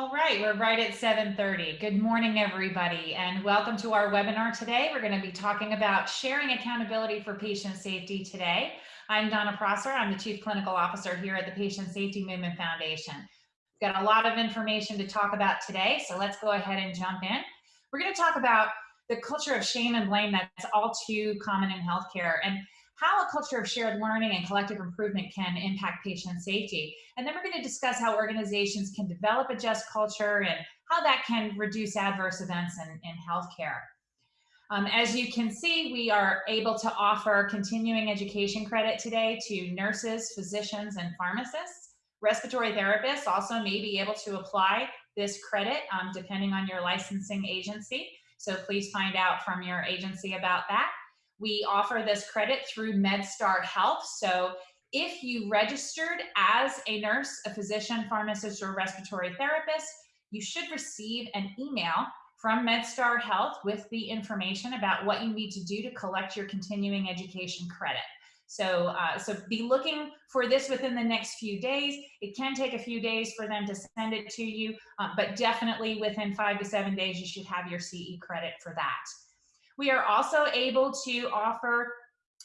All right, we're right at 7.30. Good morning, everybody, and welcome to our webinar today. We're going to be talking about sharing accountability for patient safety today. I'm Donna Prosser. I'm the Chief Clinical Officer here at the Patient Safety Movement Foundation. We've got a lot of information to talk about today, so let's go ahead and jump in. We're going to talk about the culture of shame and blame that's all too common in healthcare and how a culture of shared learning and collective improvement can impact patient safety. And then we're going to discuss how organizations can develop a just culture and how that can reduce adverse events in, in healthcare. Um, as you can see, we are able to offer continuing education credit today to nurses, physicians, and pharmacists. Respiratory therapists also may be able to apply this credit um, depending on your licensing agency. So please find out from your agency about that. We offer this credit through MedStar Health. So if you registered as a nurse, a physician, pharmacist, or respiratory therapist, you should receive an email from MedStar Health with the information about what you need to do to collect your continuing education credit. So, uh, so be looking for this within the next few days. It can take a few days for them to send it to you, uh, but definitely within five to seven days, you should have your CE credit for that. We are also able to offer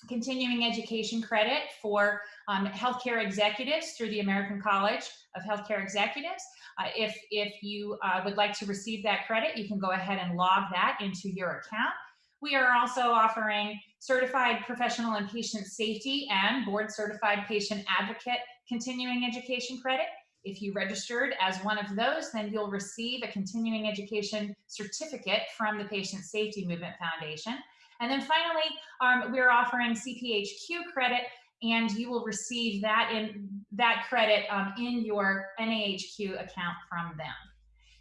continuing education credit for um, healthcare executives through the American College of Healthcare Executives. Uh, if, if you uh, would like to receive that credit, you can go ahead and log that into your account. We are also offering certified professional and patient safety and board certified patient advocate continuing education credit. If you registered as one of those, then you'll receive a continuing education certificate from the Patient Safety Movement Foundation. And then finally, um, we're offering CPHQ credit and you will receive that in that credit um, in your NAHQ account from them.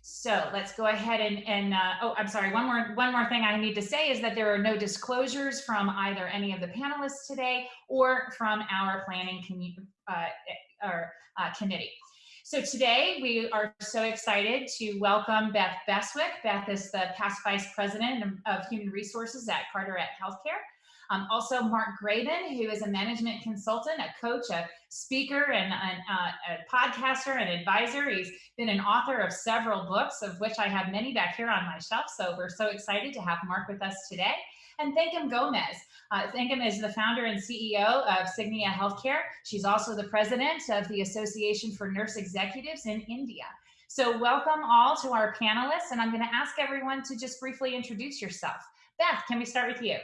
So let's go ahead and, and uh, oh, I'm sorry, one more, one more thing I need to say is that there are no disclosures from either any of the panelists today or from our planning uh, or, uh, committee. So today we are so excited to welcome Beth Beswick. Beth is the past Vice President of Human Resources at Carteret Healthcare. Um, also Mark Graban, who is a management consultant, a coach, a speaker, and an, uh, a podcaster and advisor. He's been an author of several books, of which I have many back here on my shelf. So we're so excited to have Mark with us today. And Thankam Gomez. Uh, Thankam is the founder and CEO of Signia Healthcare. She's also the president of the Association for Nurse Executives in India. So welcome all to our panelists, and I'm going to ask everyone to just briefly introduce yourself. Beth, can we start with you?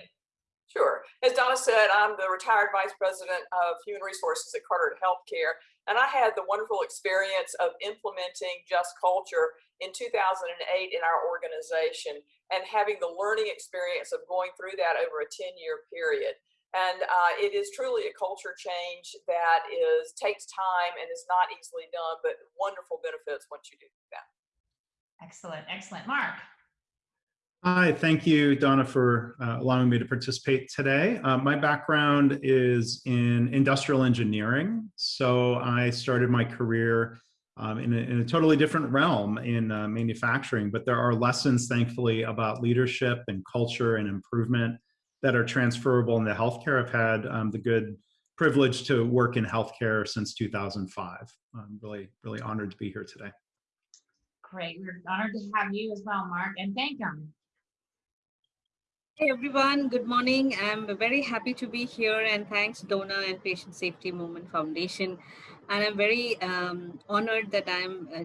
Sure. As Donna said, I'm the retired vice president of human resources at Carteret Healthcare, and I had the wonderful experience of implementing Just Culture in 2008 in our organization and having the learning experience of going through that over a 10-year period. And uh, it is truly a culture change that is takes time and is not easily done, but wonderful benefits once you do that. Excellent, excellent. Mark. Hi, thank you, Donna, for uh, allowing me to participate today. Uh, my background is in industrial engineering. So I started my career um, in, a, in, a, totally different realm in uh, manufacturing, but there are lessons, thankfully, about leadership and culture and improvement that are transferable into healthcare. I've had um, the good privilege to work in healthcare since 2005. I'm really, really honored to be here today. Great. We're honored to have you as well, Mark, and Thankam. Hey everyone, good morning. I'm very happy to be here and thanks Donna and Patient Safety Movement Foundation. And I'm very um, honored that I'm uh,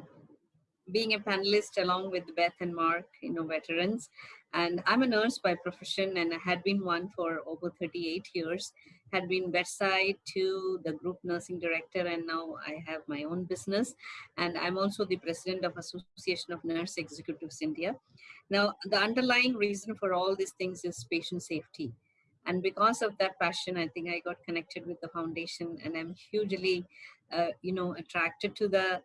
being a panelist along with Beth and Mark, you know, veterans. And I'm a nurse by profession and I had been one for over 38 years, had been bedside to the group nursing director and now I have my own business. And I'm also the president of Association of Nurse Executives India. Now, the underlying reason for all these things is patient safety. And because of that passion, I think I got connected with the foundation and I'm hugely, uh, you know, attracted to the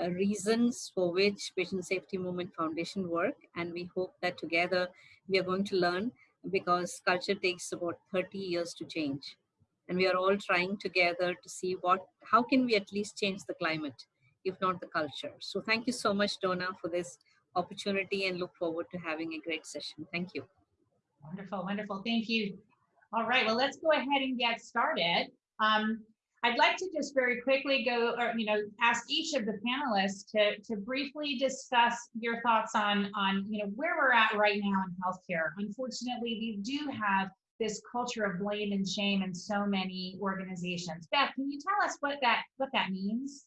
uh, reasons for which Patient Safety Movement Foundation work. And we hope that together we are going to learn because culture takes about 30 years to change. And we are all trying together to see what, how can we at least change the climate, if not the culture. So thank you so much, Donna, for this opportunity and look forward to having a great session. Thank you. Wonderful, wonderful. Thank you. All right, well, let's go ahead and get started. Um, I'd like to just very quickly go, or, you know, ask each of the panelists to, to briefly discuss your thoughts on, on, you know, where we're at right now in healthcare. Unfortunately, we do have this culture of blame and shame in so many organizations. Beth, can you tell us what that, what that means?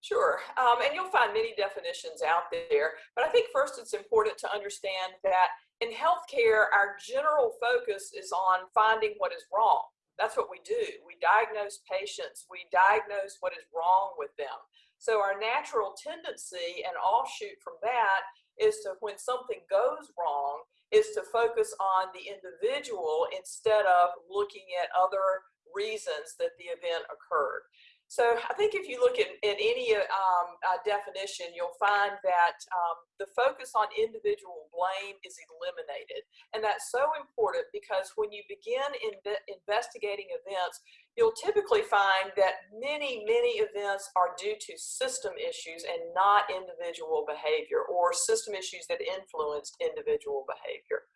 Sure, um, and you'll find many definitions out there, but I think first it's important to understand that in healthcare, our general focus is on finding what is wrong. That's what we do. We diagnose patients, we diagnose what is wrong with them. So our natural tendency and offshoot from that is to when something goes wrong is to focus on the individual instead of looking at other reasons that the event occurred. So I think if you look at, at any um, uh, definition, you'll find that um, the focus on individual blame is eliminated. And that's so important because when you begin in investigating events, you'll typically find that many, many events are due to system issues and not individual behavior or system issues that influenced individual behavior.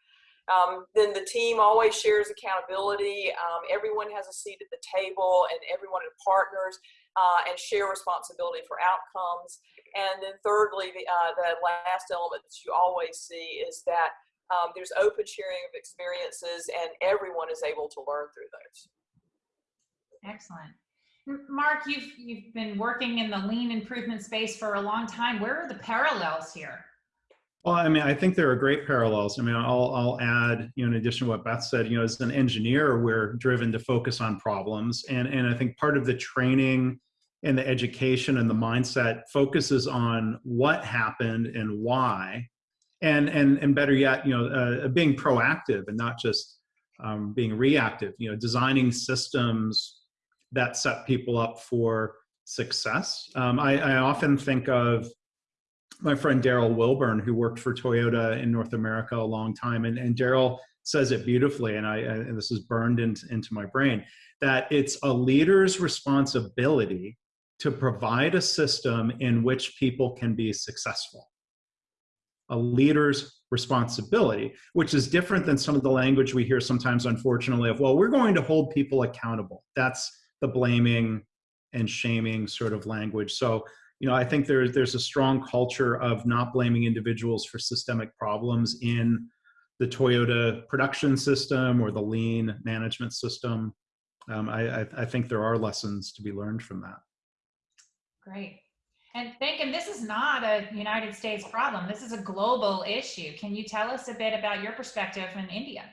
Um, then the team always shares accountability. Um, everyone has a seat at the table and everyone partners uh, and share responsibility for outcomes. And then thirdly, the, uh, the last element that you always see is that um, there's open sharing of experiences and everyone is able to learn through those. Excellent. Mark, you've, you've been working in the lean improvement space for a long time. Where are the parallels here? Well, I mean, I think there are great parallels. I mean, I'll, I'll add, you know, in addition to what Beth said, you know, as an engineer, we're driven to focus on problems. And, and I think part of the training and the education and the mindset focuses on what happened and why. And, and, and better yet, you know, uh, being proactive and not just um, being reactive, you know, designing systems that set people up for success. Um, I, I often think of my friend Darril Wilburn, who worked for Toyota in North America a long time, and, and Darril says it beautifully, and I and this is burned into, into my brain, that it's a leader's responsibility to provide a system in which people can be successful. A leader's responsibility, which is different than some of the language we hear sometimes, unfortunately, of, well, we're going to hold people accountable. That's the blaming and shaming sort of language. So you know, I think there's there's a strong culture of not blaming individuals for systemic problems in the Toyota production system or the lean management system. Um, I, I, I think there are lessons to be learned from that. Great. And thank. thinking this is not a United States problem. This is a global issue. Can you tell us a bit about your perspective in India?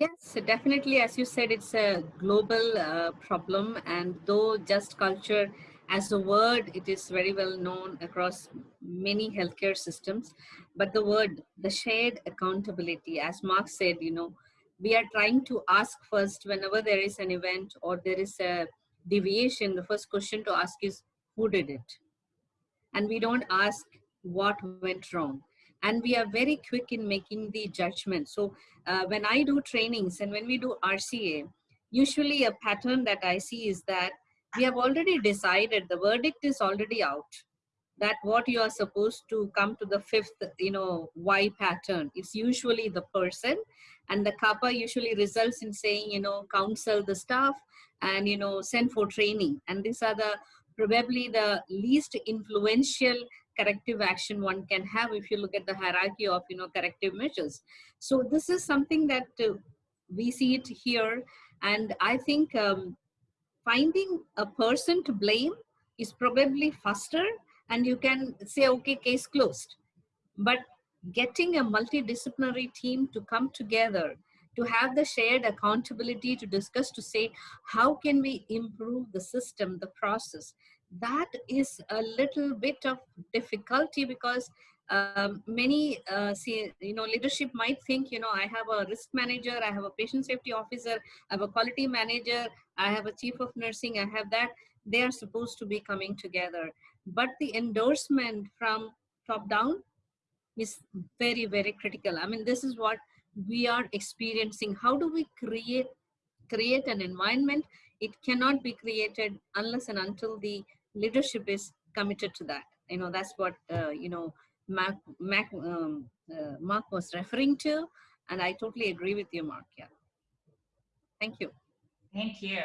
Yes, definitely. As you said, it's a global uh, problem. And though just culture as a word, it is very well known across many healthcare systems. But the word, the shared accountability, as Mark said, you know, we are trying to ask first whenever there is an event or there is a deviation, the first question to ask is, who did it? And we don't ask what went wrong. And we are very quick in making the judgment. So uh, when I do trainings and when we do RCA, usually a pattern that I see is that we have already decided the verdict is already out that what you are supposed to come to the fifth you know why pattern. Is usually the person and the CAPA usually results in saying you know counsel the staff and you know send for training. And these are the probably the least influential corrective action one can have if you look at the hierarchy of you know corrective measures. So this is something that uh, we see it here and i think um, finding a person to blame is probably faster and you can say, okay, case closed. But getting a multidisciplinary team to come together to have the shared accountability to discuss to say how can we improve the system the process that is a little bit of difficulty because um, many uh, see, you know leadership might think you know i have a risk manager i have a patient safety officer i have a quality manager i have a chief of nursing i have that. They are supposed to be coming together. But the endorsement from top down is very very critical. I mean this is what we are experiencing. How do we create create an environment? It cannot be created unless and until the leadership is committed to that. You know that's what uh, you know Mark, Mark, um, uh, Mark was referring to. And I totally agree with you, Mark. Yeah. Thank you. Thank you.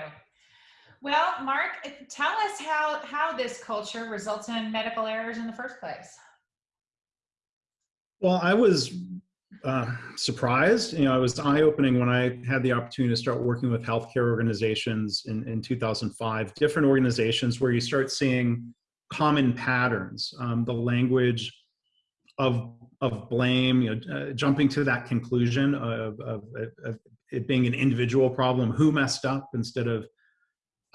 Well, Mark, eh, tell us how, how this culture results in medical errors in the first place. Well, I was uh, surprised. You know, I was eye opening when I had the opportunity to start working with healthcare organizations in, in 2005, different organizations where you start seeing common patterns, um, the language of, of blame, you know, uh, jumping to that conclusion of, of, of it being an individual problem, who messed up instead of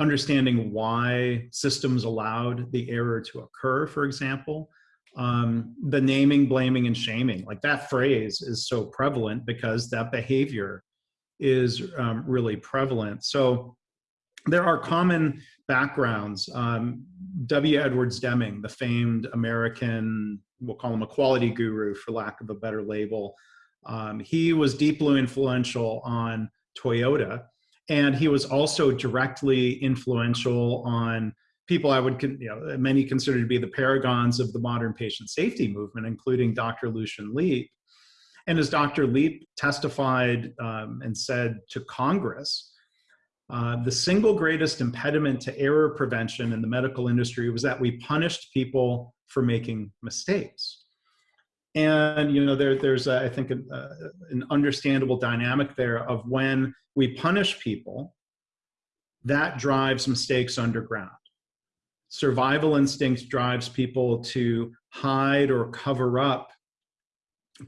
understanding why systems allowed the error to occur, for example. Um, the naming, blaming, and shaming, like that phrase is so prevalent because that behavior is um, really prevalent. So there are common backgrounds. Um, W. Edwards Deming, the famed American, we'll call him a quality guru for lack of a better label, um, he was deeply influential on Toyota and he was also directly influential on people I would, you know, many consider to be the paragons of the modern patient safety movement, including Dr. Lucian Leape. And as Dr. Leape testified um, and said to Congress, uh, the single greatest impediment to error prevention in the medical industry was that we punished people for making mistakes. And you know, there, there's, a, I think, a, a, uh, an understandable dynamic there of when we punish people, that drives mistakes underground. Survival instinct drives people to hide or cover up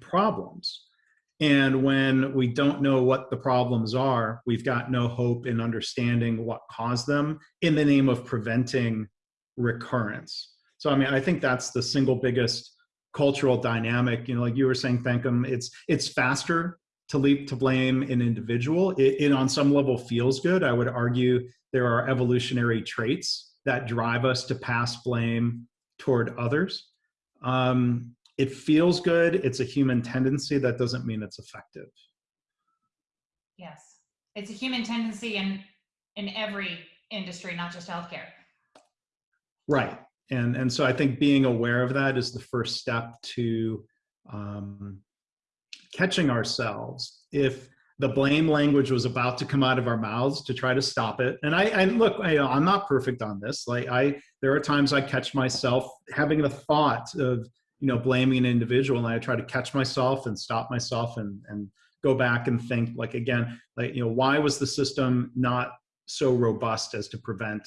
problems. And when we don't know what the problems are, we've got no hope in understanding what caused them in the name of preventing recurrence. So, I mean, I think that's the single biggest cultural dynamic. You know, like you were saying, Thankam, it's it's faster to leap to blame an individual. It, it on some level feels good. I would argue there are evolutionary traits that drive us to pass blame toward others. Um, it feels good. It's a human tendency. That doesn't mean it's effective. Yes, it's a human tendency in in every industry, not just healthcare. Right and and so I think being aware of that is the first step to um, catching ourselves if the blame language was about to come out of our mouths to try to stop it. And I, I look, I, I'm not perfect on this. Like I, there are times I catch myself having the thought of, you know, blaming an individual and I try to catch myself and stop myself and, and go back and think like, again, like, you know, why was the system not so robust as to prevent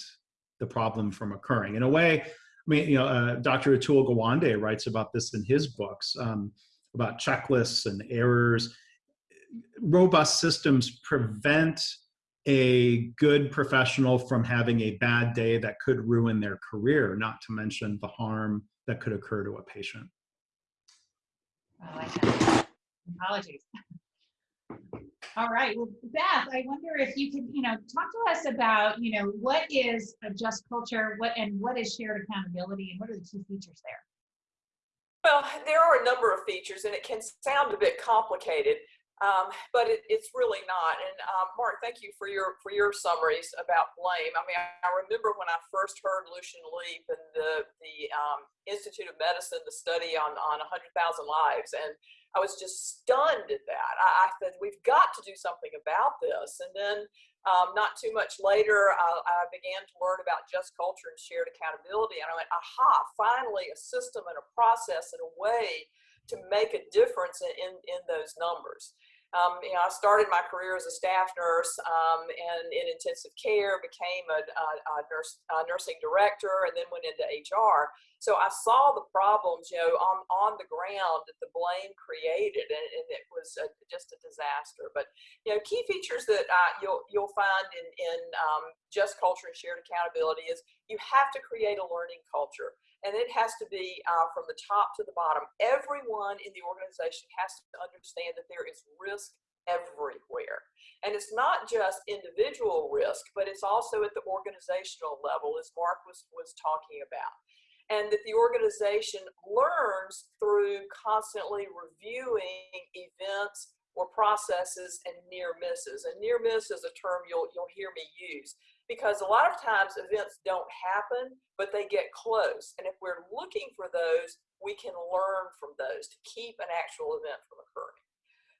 the problem from occurring? In a way, mean, you know, uh, Dr. Atul Gawande writes about this in his books um, about checklists and errors. Robust systems prevent a good professional from having a bad day that could ruin their career, not to mention the harm that could occur to a patient. Apologies. All right. Well, Beth, I wonder if you could, you know, talk to us about, you know, what is a just culture, what and what is shared accountability, and what are the key features there? Well, there are a number of features, and it can sound a bit complicated, um, but it, it's really not. And um, Mark, thank you for your for your summaries about blame. I mean, I, I remember when I first heard Lucian Leape and the the um, Institute of Medicine, the study on on 100,000 lives, and I was just stunned at that. I, I said, we've got to do something about this. And then um, not too much later, I, I, began to learn about just culture and shared accountability. And I went, aha, finally a system and a process and a way to make a difference in, in, in those numbers. Um, you know, I started my career as a staff nurse um, and in intensive care, became a, a, a nurse, a nursing director, and then went into HR. So I saw the problems, you know, on, on the ground that the blame created, and, and it was a, just a disaster. But you know, key features that uh, you'll you'll find in in um, just culture and shared accountability is you have to create a learning culture and it has to be uh, from the top to the bottom. Everyone in the organization has to understand that there is risk everywhere. And it's not just individual risk, but it's also at the organizational level, as Mark was, was talking about. And that the organization learns through constantly reviewing events or processes and near misses. And near miss is a term you'll, you'll hear me use because a lot of times events don't happen, but they get close. And if we're looking for those, we can learn from those to keep an actual event from occurring.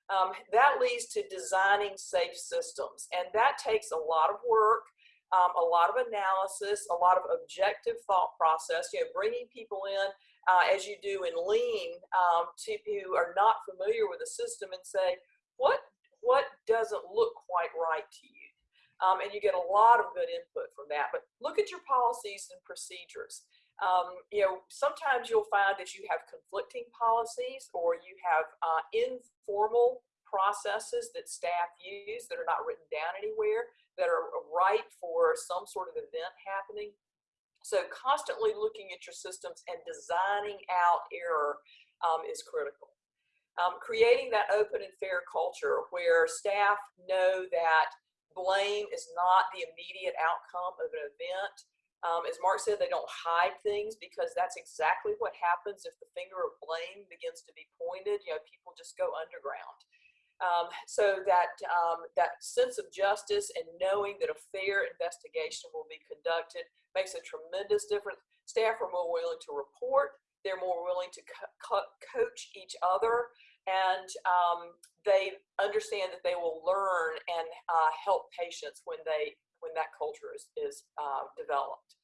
Um, that leads to designing safe systems, and that takes a lot of work. Um, a lot of analysis, a lot of objective thought process, you know, bringing people in uh, as you do in lean um, to who are not familiar with the system and say, what, what doesn't look quite right to you? Um, and you get a lot of good input from that. But look at your policies and procedures. Um, you know, sometimes you'll find that you have conflicting policies or you have uh, informal processes that staff use that are not written down anywhere that are right for some sort of event happening. So constantly looking at your systems and designing out error um, is critical. Um, creating that open and fair culture where staff know that blame is not the immediate outcome of an event. Um, as Mark said, they don't hide things because that's exactly what happens if the finger of blame begins to be pointed. You know, people just go underground. Um, so that um, that sense of justice and knowing that a fair investigation will be conducted makes a tremendous difference. Staff are more willing to report. They're more willing to co co coach each other and um, they understand that they will learn and uh, help patients when they when that culture is, is uh, developed.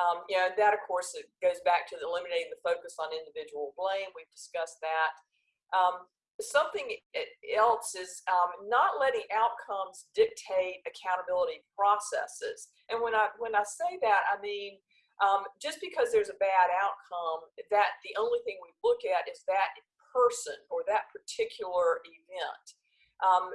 Um, you know, that of course goes back to eliminating the focus on individual blame. We've discussed that. Um, something else is um, not letting outcomes dictate accountability processes. And when I when I say that, I mean um, just because there's a bad outcome, that the only thing we look at is that person or that particular event. Um,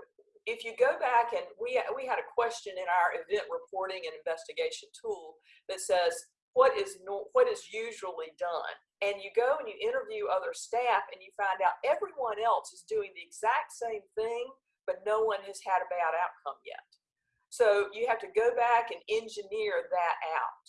if you go back and we, we had a question in our event reporting and investigation tool that says, what is, no, what is usually done? And you go and you interview other staff and you find out everyone else is doing the exact same thing, but no one has had a bad outcome yet. So you have to go back and engineer that out.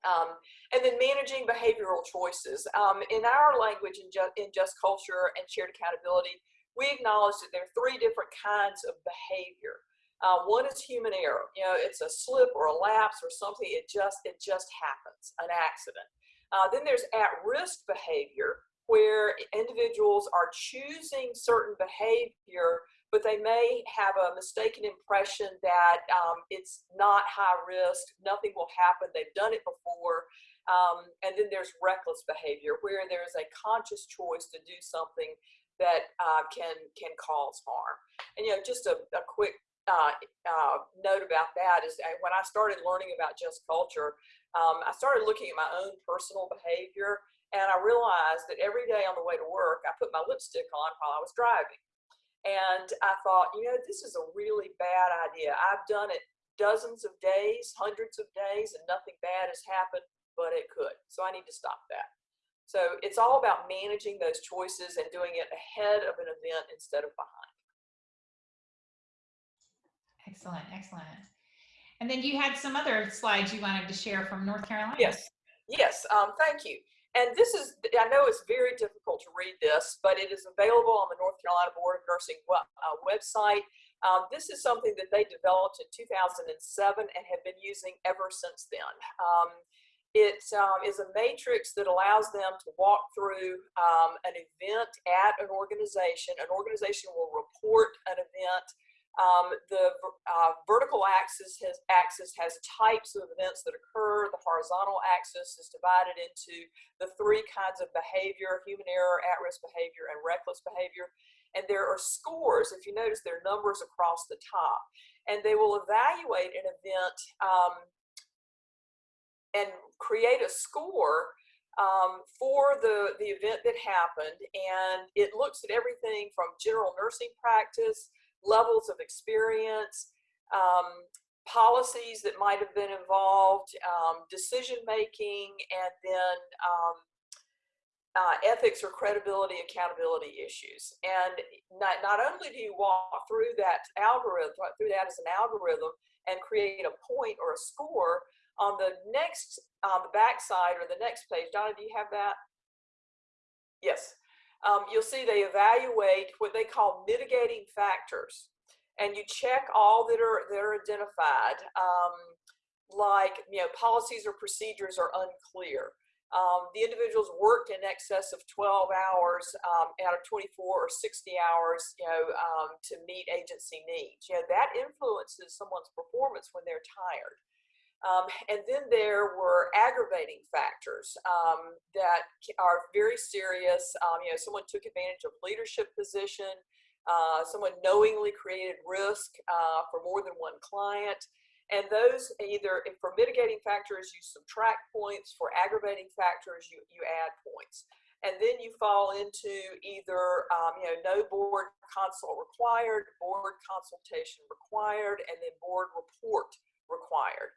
Um, and then managing behavioral choices. Um, in our language in, in just culture and shared accountability, we acknowledge that there are three different kinds of behavior. Uh, one is human error. You know, it's a slip or a lapse or something. It just it just happens, an accident. Uh, then there's at-risk behavior, where individuals are choosing certain behavior but they may have a mistaken impression that um, it's not high risk, nothing will happen, they've done it before. Um, and then there's reckless behavior where there's a conscious choice to do something that uh, can can cause harm. And you know, just a, a quick uh, uh, note about that is when I started learning about just culture, um, I started looking at my own personal behavior and I realized that every day on the way to work, I put my lipstick on while I was driving. And I thought, you know, this is a really bad idea. I've done it dozens of days, hundreds of days, and nothing bad has happened, but it could. So I need to stop that. So it's all about managing those choices and doing it ahead of an event instead of behind. Excellent, excellent. And then you had some other slides you wanted to share from North Carolina. Yes, yes, um, thank you. And this is, I know it's very difficult to read this, but it is available on the North Carolina Board of Nursing uh, website. Um, this is something that they developed in 2007 and have been using ever since then. Um, it um, is a matrix that allows them to walk through um, an event at an organization. An organization will report an event um, the uh, vertical axis has, axis has types of events that occur. The horizontal axis is divided into the three kinds of behavior, human error, at-risk behavior, and reckless behavior. And there are scores, if you notice, there are numbers across the top. And they will evaluate an event um, and create a score um, for the, the event that happened. And it looks at everything from general nursing practice, levels of experience, um, policies that might have been involved, um, decision making, and then um, uh, ethics or credibility, accountability issues. And not, not only do you walk through that algorithm, through that as an algorithm and create a point or a score, on the next, on the back side or the next page, Donna, do you have that? Yes um, you'll see they evaluate what they call mitigating factors. And you check all that are, that are identified, um, like you know, policies or procedures are unclear. Um, the individuals worked in excess of 12 hours um, out of 24 or 60 hours, you know, um, to meet agency needs. You know, that influences someone's performance when they're tired. Um, and then there were aggravating factors um, that are very serious. Um, you know, someone took advantage of leadership position. Uh, someone knowingly created risk uh, for more than one client. And those either, for mitigating factors, you subtract points. For aggravating factors, you, you add points. And then you fall into either, um, you know, no board consult required, board consultation required, and then board report required.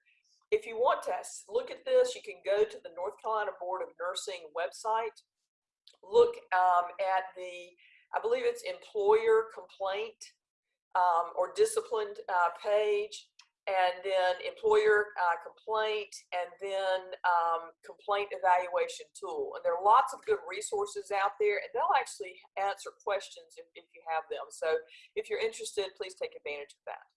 If you want to look at this, you can go to the North Carolina Board of Nursing website, look um, at the, I believe it's employer complaint um, or disciplined uh, page, and then employer uh, complaint, and then um, complaint evaluation tool. And there are lots of good resources out there, and they'll actually answer questions if, if you have them. So if you're interested, please take advantage of that.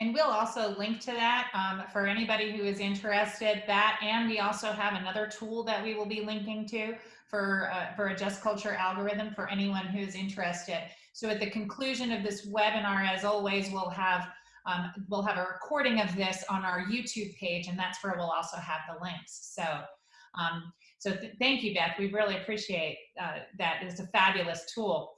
And we'll also link to that um, for anybody who is interested. That and we also have another tool that we will be linking to for uh, for a just culture algorithm for anyone who's interested. So at the conclusion of this webinar, as always, we'll have um, we'll have a recording of this on our YouTube page, and that's where we'll also have the links. So. Um, so th thank you, Beth. We really appreciate uh, that. It's a fabulous tool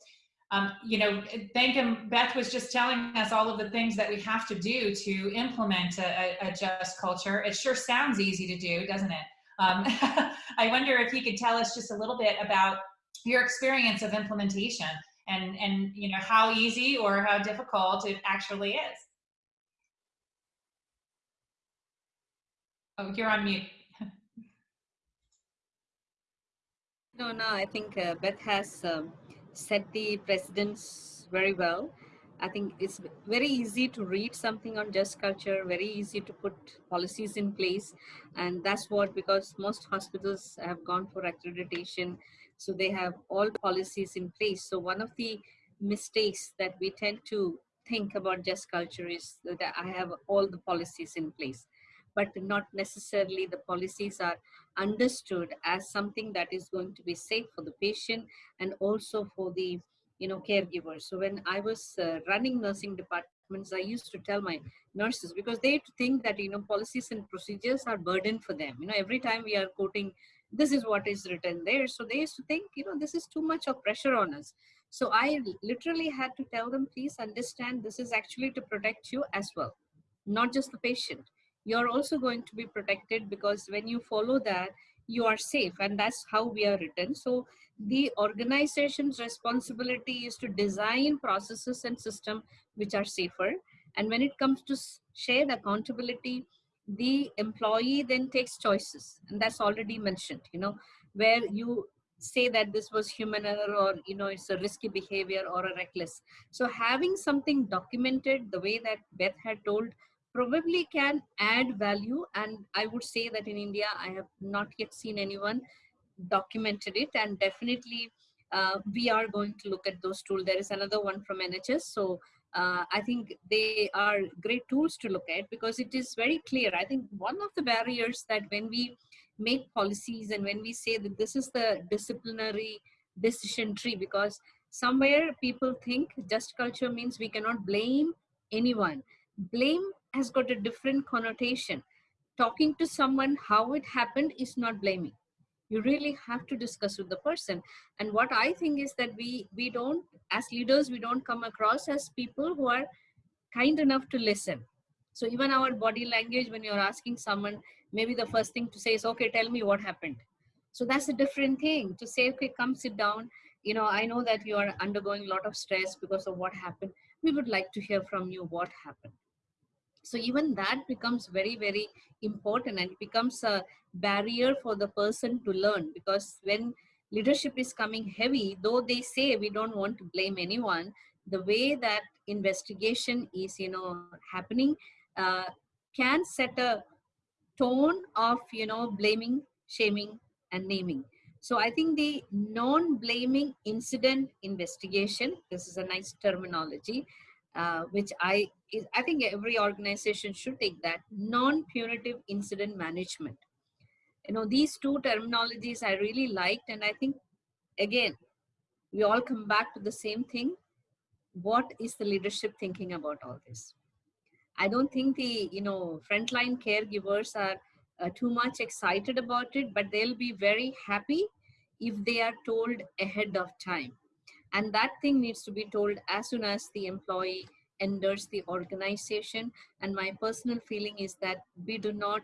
um, you know, Thankam. Beth was just telling us all of the things that we have to do to implement a, a, just culture. It sure sounds easy to do, doesn't it? Um, I wonder if he could tell us just a little bit about your experience of implementation and, and you know, how easy or how difficult it actually is. Oh, you're on mute. no, no, I think uh, Beth has um, set the precedents very well. I think it's very easy to read something on just culture, very easy to put policies in place. And that's what, because most hospitals have gone for accreditation, so they have all policies in place. So one of the mistakes that we tend to think about just culture is that I have all the policies in place but not necessarily the policies are understood as something that is going to be safe for the patient and also for the you know caregivers so when i was uh, running nursing departments i used to tell my nurses because they think that you know policies and procedures are burden for them. You know every time we are quoting this is what is written there. So they used to think you know this is too much of pressure on us. So i literally had to tell them please understand this is actually to protect you as well not just the patient you're also going to be protected because when you follow that, you are safe and that's how we are written. So the organization's responsibility is to design processes and system which are safer. And when it comes to shared accountability, the employee then takes choices and that's already mentioned, you know, where you say that this was human error or you know it's a risky behavior or a reckless so having something documented the way that beth had told probably can add value and i would say that in india i have not yet seen anyone documented it and definitely uh, we are going to look at those tools there is another one from nhs so uh, i think they are great tools to look at because it is very clear. I think one of the barriers that when we make policies and when we say that this is the disciplinary decision tree because somewhere people think just culture means we cannot blame anyone. Blame has got a different connotation. Talking to someone how it happened is not blaming. You really have to discuss with the person. And what I think is that we we don't, as leaders, we don't come across as people who are kind enough to listen. So even our body language, when you're asking someone, maybe the first thing to say is, okay, tell me what happened. So that's a different thing to say, okay, come sit down. You know, I know that you are undergoing a lot of stress because of what happened. We would like to hear from you what happened so even that becomes very very important and it becomes a barrier for the person to learn because when leadership is coming heavy though they say we don't want to blame anyone the way that investigation is you know happening uh, can set a tone of you know blaming shaming and naming. So i think the non-blaming incident investigation this is a nice terminology uh, which I is, I think every organization should take that non-punitive incident management. You know, these two terminologies I really liked, and I think again, we all come back to the same thing. What is the leadership thinking about all this? I don't think the you know frontline caregivers are uh, too much excited about it, but they'll be very happy if they are told ahead of time. And that thing needs to be told as soon as the employee enters the organization. And my personal feeling is that we do not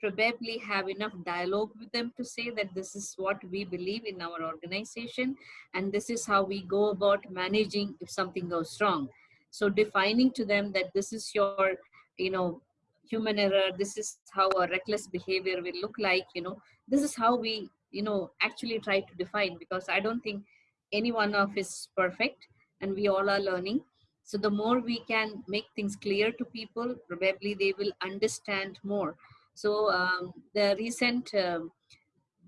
probably have enough dialogue with them to say that this is what we believe in our organization and this is how we go about managing if something goes wrong so defining to them that this is your you know human error this is how a reckless behavior will look like you know this is how we you know actually try to define because i don't think any one of is perfect and we all are learning so the more we can make things clear to people probably they will understand more so um, the recent, um,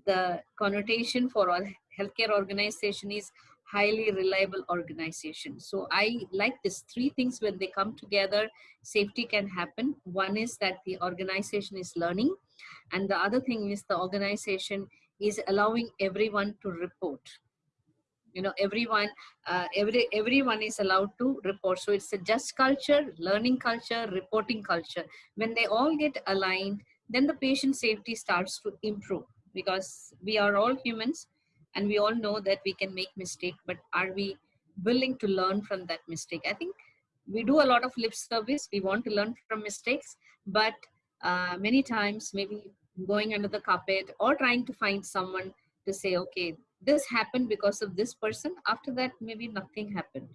the connotation for our healthcare organization is highly reliable organization. So I like these three things when they come together, safety can happen. One is that the organization is learning. And the other thing is the organization is allowing everyone to report you know everyone uh, every everyone is allowed to report. So it's a just culture learning culture reporting culture. When they all get aligned then the patient safety starts to improve because we are all humans and we all know that we can make mistake but are we willing to learn from that mistake? I think we do a lot of lip service. We want to learn from mistakes but uh, many times maybe going under the carpet or trying to find someone to say okay this happened because of this person after that maybe nothing happened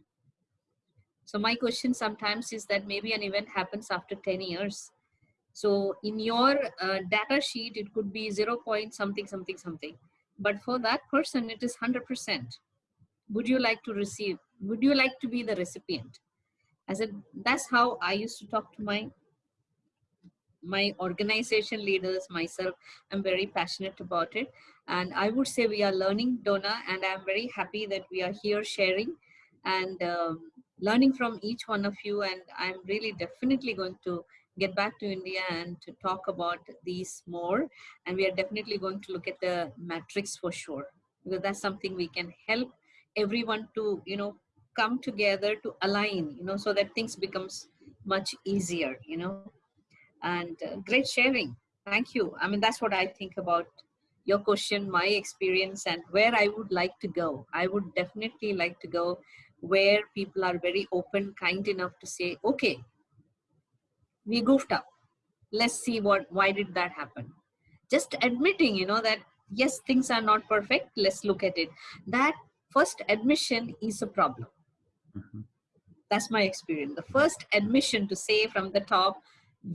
so my question sometimes is that maybe an event happens after 10 years so in your uh, data sheet, it could be 0 point something, something, something. But for that person, it is 100%. Would you like to receive? Would you like to be the recipient? I said, that's how I used to talk to my my organization leaders, myself, I'm very passionate about it. And I would say we are learning, Donna, and I'm very happy that we are here sharing and um, learning from each one of you. And I'm really definitely going to get back to India and to talk about these more. And we are definitely going to look at the matrix for sure, because that's something we can help everyone to, you know, come together to align, you know, so that things becomes much easier, you know, and uh, great sharing. Thank you. I mean, that's what I think about your question, my experience and where I would like to go. I would definitely like to go where people are very open, kind enough to say, okay, we goofed up let's see what why did that happen just admitting you know that yes things are not perfect let's look at it that first admission is a problem mm-hmm. that's my experience the first admission to say from the top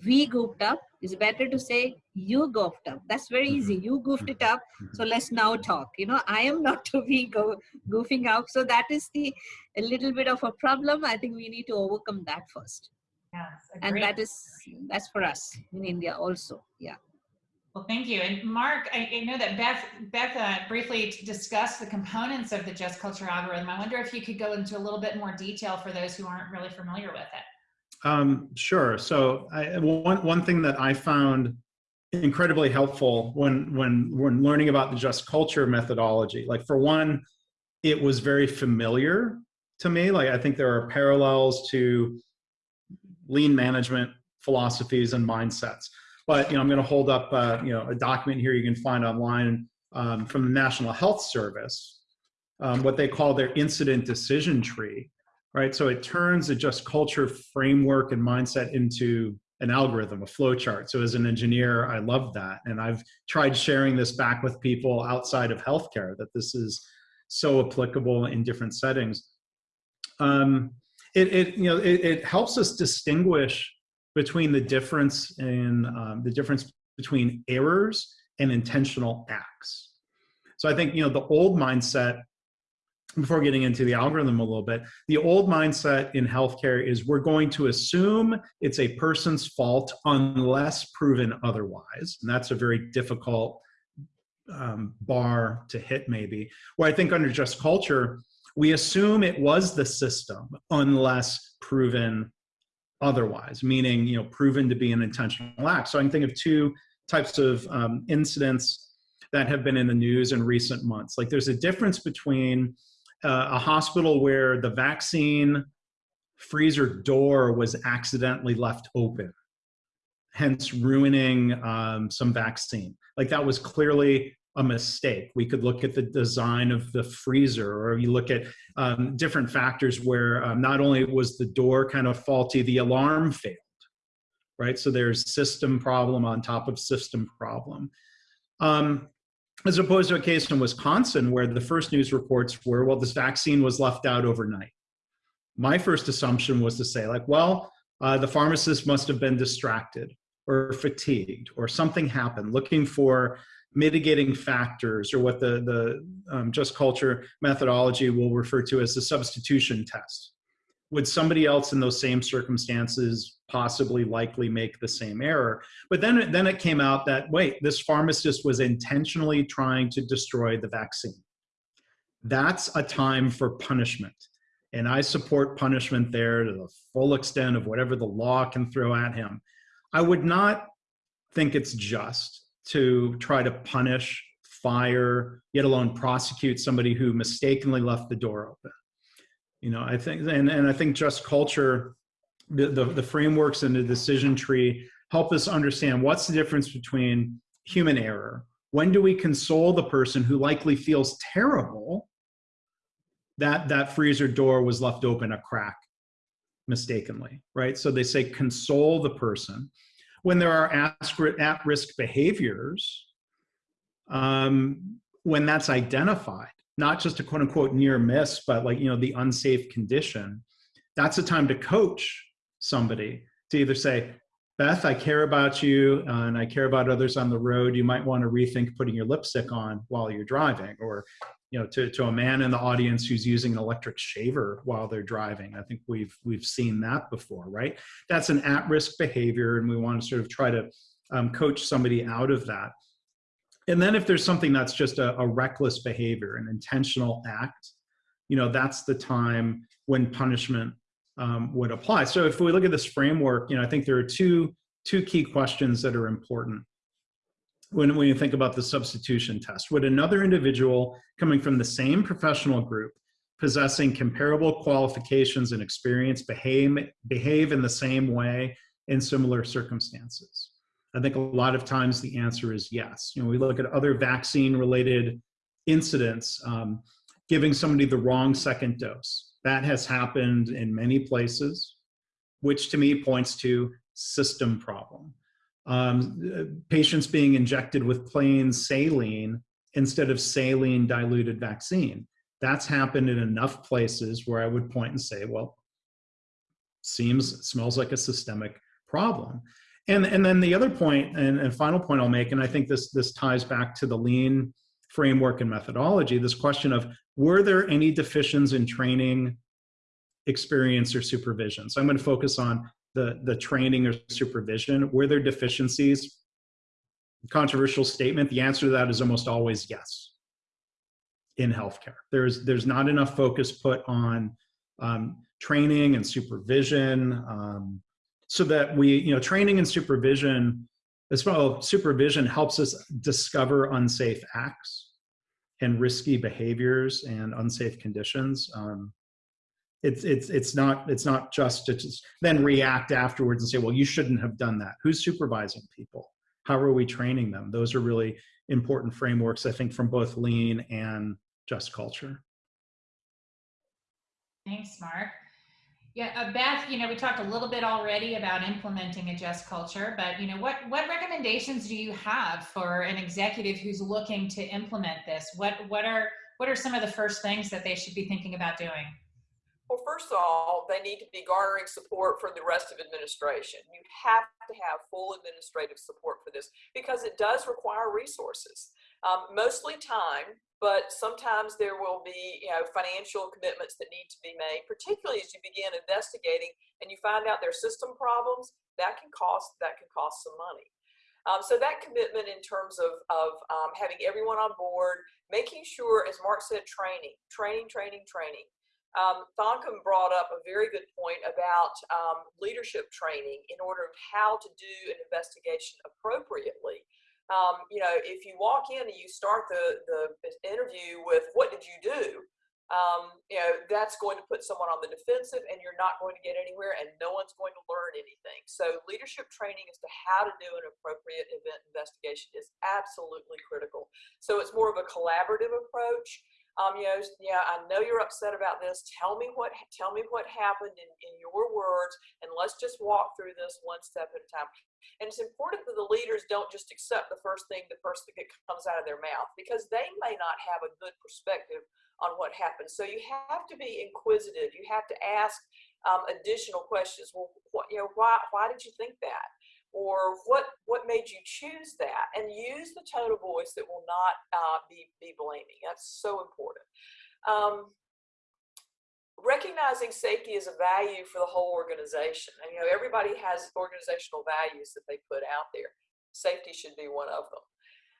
we goofed up is better to say you goofed up that's very easy mm-hmm. you goofed it up mm-hmm. so let's now talk you know i am not to be go goofing up so that is the a little bit of a problem i think we need to overcome that first Yes, and that is that's for us in India also. Yeah. Well, thank you. And Mark, I, I know that Beth Beth uh, briefly discussed the components of the Just Culture algorithm. I wonder if you could go into a little bit more detail for those who aren't really familiar with it. Um, sure. So I, one one thing that I found incredibly helpful when when when learning about the Just Culture methodology, like for one, it was very familiar to me. Like I think there are parallels to lean management philosophies and mindsets. But you know, I'm going to hold up uh, you know a document here you can find online um, from the National Health Service, um, what they call their incident decision tree, right? So it turns a just culture framework and mindset into an algorithm, a flow chart. So as an engineer, I love that, and I've tried sharing this back with people outside of healthcare that this is so applicable in different settings. Um, it, it you know it, it, helps us distinguish between the difference in um, the difference between errors and intentional acts. So I think you know the old mindset. Before getting into the algorithm a little bit, the old mindset in healthcare is we're going to assume it's a person's fault unless proven otherwise, and that's a very difficult um, bar to hit maybe. Where I think under just culture, we assume it was the system unless proven otherwise, meaning you know proven to be an intentional act. So I can think of two types of um, incidents that have been in the news in recent months. Like there's a difference between uh, a hospital where the vaccine freezer door was accidentally left open, hence ruining um, some vaccine. Like that was clearly a mistake. We could look at the design of the freezer, or you look at um, different factors where um, not only was the door kind of faulty, the alarm failed, right? So there's system problem on top of system problem. Um, as opposed to a case in Wisconsin where the first news reports were, well, this vaccine was left out overnight. My first assumption was to say, like, well, uh, the pharmacist must have been distracted or fatigued or something happened, looking for mitigating factors or what the, the um, just culture methodology will refer to as the substitution test. Would somebody else in those same circumstances possibly likely make the same error? But then, then it came out that, wait, this pharmacist was intentionally trying to destroy the vaccine. That's a time for punishment. And I support punishment there to the full extent of whatever the law can throw at him. I would not think it's just to try to punish, fire, yet alone prosecute somebody who mistakenly left the door open. You know, I think, and, and I think just culture, the, the, the frameworks and the decision tree help us understand what's the difference between human error. When do we console the person who likely feels terrible that that freezer door was left open a crack mistakenly, right? So they say console the person when there are at-risk behaviors, um, when that's identified, not just a quote unquote near miss, but like, you know, the unsafe condition, that's a time to coach somebody to either say, Beth, I care about you and I care about others on the road. You might want to rethink putting your lipstick on while you're driving or you know, to, to a man in the audience who's using an electric shaver while they're driving. I think we've we've seen that before, right? That's an at-risk behavior, and we want to sort of try to um, coach somebody out of that. And then if there's something that's just a, a reckless behavior, an intentional act, you know, that's the time when punishment um, would apply. So if we look at this framework, you know, I think there are two two key questions that are important when, when you think about the substitution test. Would another individual coming from the same professional group possessing comparable qualifications and experience behave, behave in the same way in similar circumstances? I think a lot of times the answer is yes. You know, we look at other vaccine related incidents, um, giving somebody the wrong second dose. That has happened in many places, which to me points to system problem um, patients being injected with plain saline instead of saline diluted vaccine. That's happened in enough places where I would point and say, well, seems, smells like a systemic problem. And, and then the other point and, and final point I'll make, and I think this, this ties back to the lean framework and methodology, this question of were there any deficiencies in training, experience, or supervision? So I'm going to focus on the, the training or supervision? Were there deficiencies? Controversial statement. The answer to that is almost always yes in healthcare. There's, there's not enough focus put on um, training and supervision um, so that we, you know, training and supervision, as well, supervision helps us discover unsafe acts and risky behaviors and unsafe conditions. Um, it's it's it's not it's not just to just then react afterwards and say well you shouldn't have done that. Who's supervising people? How are we training them? Those are really important frameworks i think from both lean and just culture. Thanks mark yeah uh, beth you know we talked a little bit already about implementing a just culture but you know what what recommendations do you have for an executive who's looking to implement this? What what are what are some of the first things that they should be thinking about doing? Well, first of all, they need to be garnering support from the rest of administration. You have to have full administrative support for this because it does require resources, um, mostly time, but sometimes there will be you know financial commitments that need to be made, particularly as you begin investigating and you find out there's system problems. That can cost that can cost some money. Um, so that commitment in terms of, of um, having everyone on board, making sure, as Mark said, training, training, training, training. Um, Thankam brought up a very good point about um, leadership training in order of how to do an investigation appropriately. Um, you know, if you walk in and you start the, the interview with, what did you do? um, you know, that's going to put someone on the defensive and you're not going to get anywhere and no one's going to learn anything. So leadership training as to how to do an appropriate event investigation is absolutely critical. So it's more of a collaborative approach. Um, you know, yeah, I know you're upset about this. Tell me what, tell me what happened in, in your words, and let's just walk through this one step at a time. And it's important that the leaders don't just accept the first thing, the first thing that comes out of their mouth, because they may not have a good perspective on what happened. So you have to be inquisitive. You have to ask um, additional questions. Well, what, you know, why, why did you think that? Or what, what made you choose that? And use the tone of voice that will not uh, be, be blaming. That's so important. Um, recognizing safety is a value for the whole organization. And, you know, everybody has organizational values that they put out there. Safety should be one of them.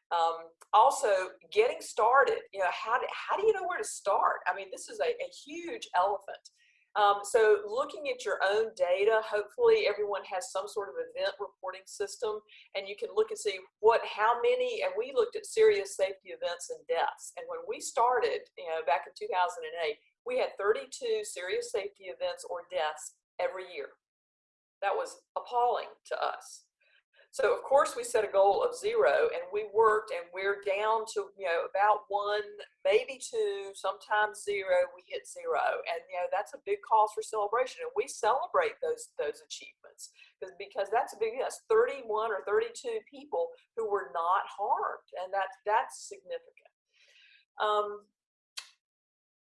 Um, also, getting started, you know, how do, how do you know where to start? I mean, this is a, a huge elephant. Um, so looking at your own data, hopefully everyone has some sort of event reporting system and you can look and see what, how many, and we looked at serious safety events and deaths. And when we started, you know, back in 2008, we had 32 serious safety events or deaths every year. That was appalling to us. So of course we set a goal of zero and we worked and we're down to, you know, about one, maybe two, sometimes zero, we hit zero. And, you know, that's a big cause for celebration. And we celebrate those, those achievements because, because that's a big, yes, 31 or 32 people who were not harmed. And that's, that's significant. Um,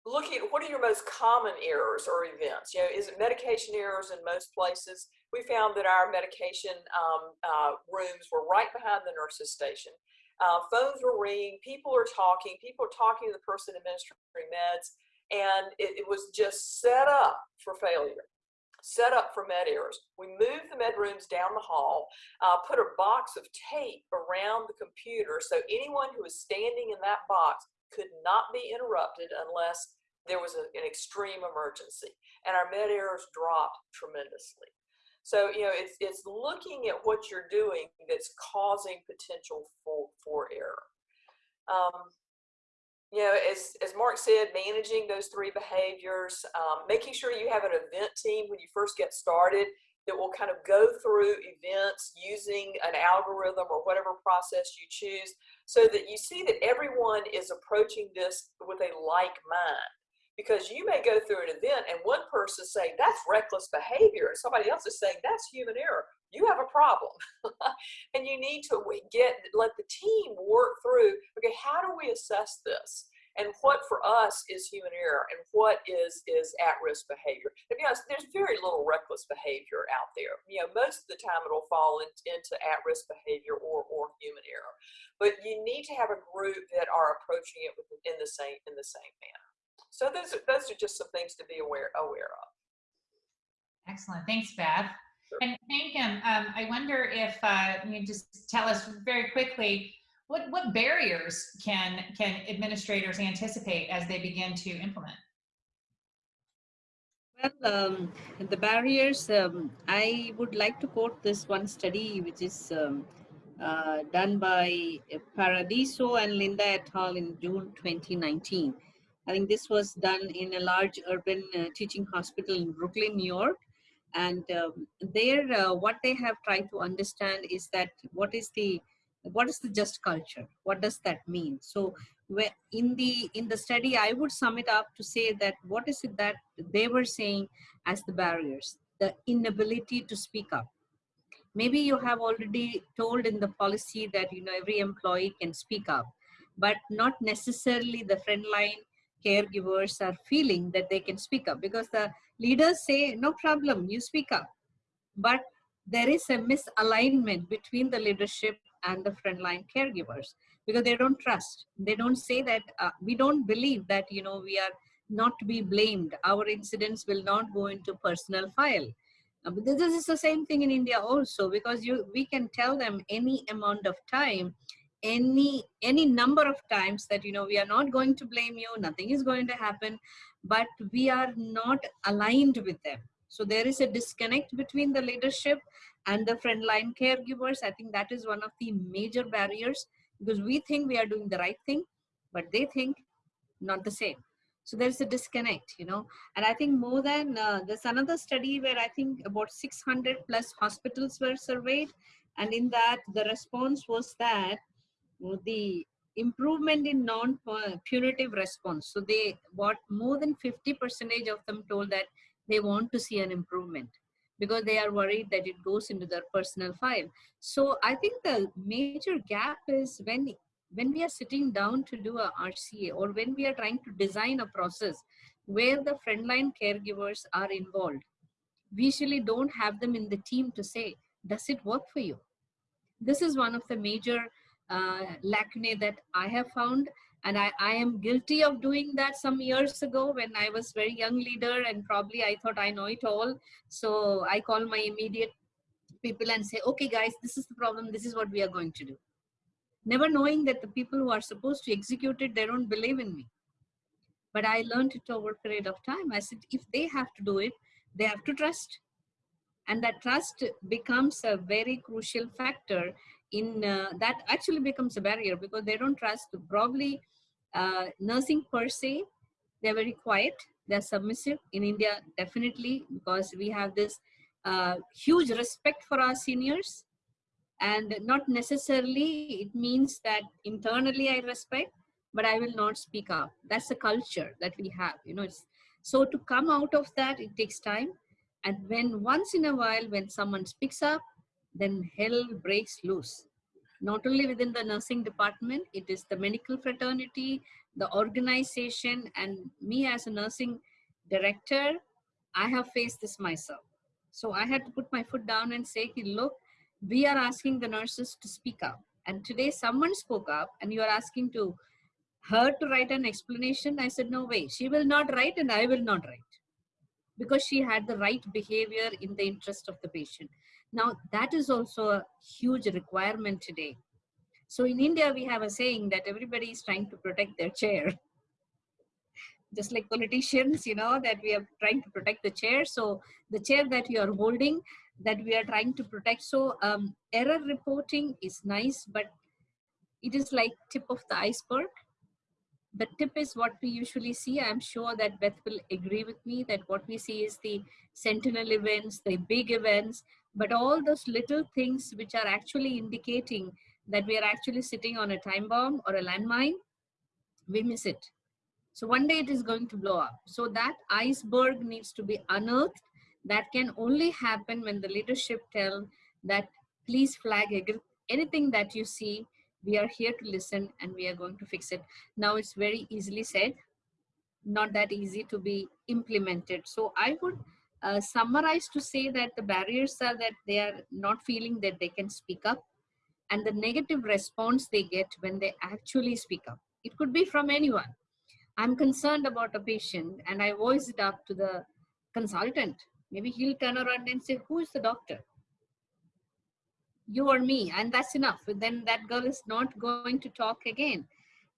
looking at what are your most common errors or events? You know, is it medication errors in most places? We found that our medication um, uh, rooms were right behind the nurse's station. Uh, phones were ringing, people are talking, people are talking to the person administering meds, and it, it was just set up for failure set up for med errors. We moved the med rooms down the hall, uh, put a box of tape around the computer so anyone who was standing in that box could not be interrupted unless there was a, an extreme emergency. And our med errors dropped tremendously. So, you know, it's, it's looking at what you're doing that's causing potential for, for error. Um, you know, as, as Mark said, managing those three behaviors, um, making sure you have an event team when you first get started that will kind of go through events using an algorithm or whatever process you choose so that you see that everyone is approaching this with a like mind because you may go through an event and one person saying that's reckless behavior and somebody else is saying that's human error. You have a problem. And you need to get let the team work through okay how do we assess this? And what for us is human error and what is is at-risk behavior? To be honest there's very little reckless behavior out there. You know most of the time it'll fall in, into at-risk behavior or or human error. But you need to have a group that are approaching it in the same in the same manner so those are, those are just some things to be aware, aware of. Excellent. Thanks, Beth. Sure. And Megan, um, I wonder if uh, you just tell us very quickly, what, what barriers can, can administrators anticipate as they begin to implement? Well, um, the barriers, um, I would like to quote this one study, which is um, uh, done by Paradiso and Linda et al. in June 2019. I think this was done in a large urban uh, teaching hospital in Brooklyn, New York. And um, there, uh, what they have tried to understand is that what is the what is the just culture? What does that mean? So, in the in the study, I would sum it up to say that what is it that they were saying as the barriers? The inability to speak up. Maybe you have already told in the policy that you know every employee can speak up, but not necessarily the frontline caregivers are feeling that they can speak up because the leaders say, no problem, you speak up. But there is a misalignment between the leadership and the frontline caregivers because they don't trust. They don't say that, uh, we don't believe that, you know, we are not to be blamed. Our incidents will not go into personal file. Uh, but this is the same thing in India also because you we can tell them any amount of time any any number of times that you know we are not going to blame you nothing is going to happen but we are not aligned with them. So there is a disconnect between the leadership and the frontline caregivers. I think that is one of the major barriers because we think we are doing the right thing but they think not the same. So there's a disconnect, you know. And I think more than uh, there's another study where I think about 600 plus hospitals were surveyed, and in that the response was that the improvement in non-punitive uh, response. So they, what more than 50 percentage of them told that they want to see an improvement because they are worried that it goes into their personal file. So I think the major gap is when when we are sitting down to do a RCA or when we are trying to design a process where the frontline caregivers are involved, we usually don't have them in the team to say, does it work for you? This is one of the major uh, lacunae that I have found and I, I am guilty of doing that some years ago when I was very young leader and probably I thought I know it all. So I call my immediate people and say, okay guys, this is the problem. This is what we are going to do never knowing that the people who are supposed to execute it, they don't believe in me. But I learned it over a period of time. I said, if they have to do it, they have to trust. And that trust becomes a very crucial factor in uh, that actually becomes a barrier because they don't trust probably uh, nursing per se. They're very quiet. They're submissive in India, definitely, because we have this uh, huge respect for our seniors and not necessarily it means that internally i respect but i will not speak up that's the culture that we have you know it's so to come out of that it takes time and when once in a while when someone speaks up then hell breaks loose not only within the nursing department it is the medical fraternity the organization and me as a nursing director i have faced this myself so i had to put my foot down and say look we are asking the nurses to speak up. And today someone spoke up and you are asking to her to write an explanation. I said, no way, she will not write and I will not write because she had the right behavior in the interest of the patient. Now that is also a huge requirement today. So in India, we have a saying that everybody is trying to protect their chair. Just like politicians, you know, that we are trying to protect the chair. So the chair that you are holding, that we are trying to protect. So um, error reporting is nice, but it is like tip of the iceberg. The tip is what we usually see. I'm sure that Beth will agree with me that what we see is the sentinel events, the big events, but all those little things which are actually indicating that we are actually sitting on a time bomb or a landmine, we miss it. So one day it is going to blow up. So that iceberg needs to be unearthed that can only happen when the leadership tell that please flag anything that you see we are here to listen and we are going to fix it now it's very easily said not that easy to be implemented so i would uh, summarize to say that the barriers are that they are not feeling that they can speak up and the negative response they get when they actually speak up it could be from anyone i'm concerned about a patient and i voice it up to the consultant Maybe he'll turn around and say, who is the doctor? You or me, and that's enough. Then that girl is not going to talk again.